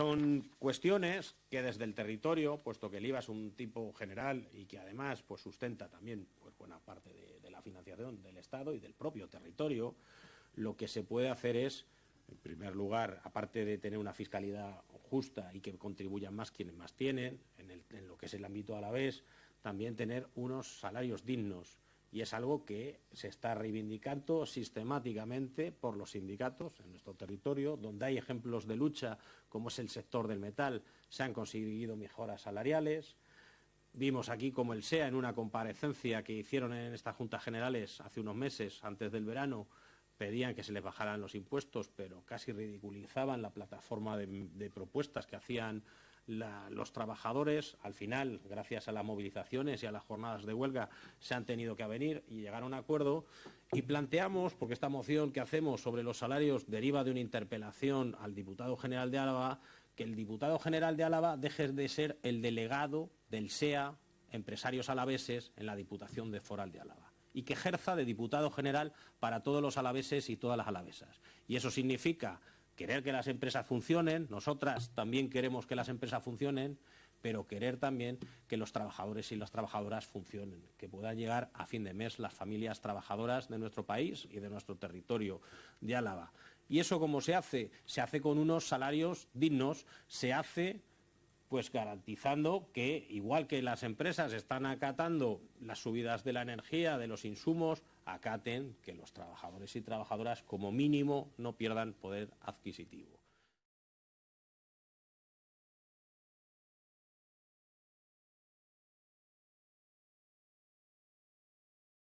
son cuestiones que desde el territorio, puesto que el IVA es un tipo general y que además pues, sustenta también pues, buena parte de, la financiación del Estado y del propio territorio, lo que se puede hacer es, en primer lugar, aparte de tener una fiscalidad justa y que contribuyan más quienes más tienen, en, en lo que es el ámbito a la vez, también tener unos salarios dignos. Y es algo que se está reivindicando sistemáticamente por los sindicatos en nuestro territorio, donde hay ejemplos de lucha, como es el sector del metal, se han conseguido mejoras salariales. Vimos aquí como el SEA, en una comparecencia que hicieron en estas juntas generales hace unos meses, antes del verano, pedían que se les bajaran los impuestos, pero casi ridiculizaban la plataforma de, de propuestas que hacían los trabajadores. Al final, gracias a las movilizaciones y a las jornadas de huelga, se han tenido que avenir y llegar a un acuerdo. Y planteamos, porque esta moción que hacemos sobre los salarios deriva de una interpelación al diputado general de Álava, que el diputado general de Álava deje de ser el delegado del SEA, empresarios alaveses, en la Diputación de Foral de Álava y que ejerza de diputado general para todos los alaveses y todas las alavesas. Y eso significa querer que las empresas funcionen, nosotras también queremos que las empresas funcionen, pero querer también que los trabajadores y las trabajadoras funcionen, que puedan llegar a fin de mes las familias trabajadoras de nuestro país y de nuestro territorio de Álava. ¿Y eso cómo se hace? Se hace con unos salarios dignos, se hace pues garantizando que, igual que las empresas están acatando las subidas de la energía, de los insumos, acaten que los trabajadores y trabajadoras, como mínimo, no pierdan poder adquisitivo.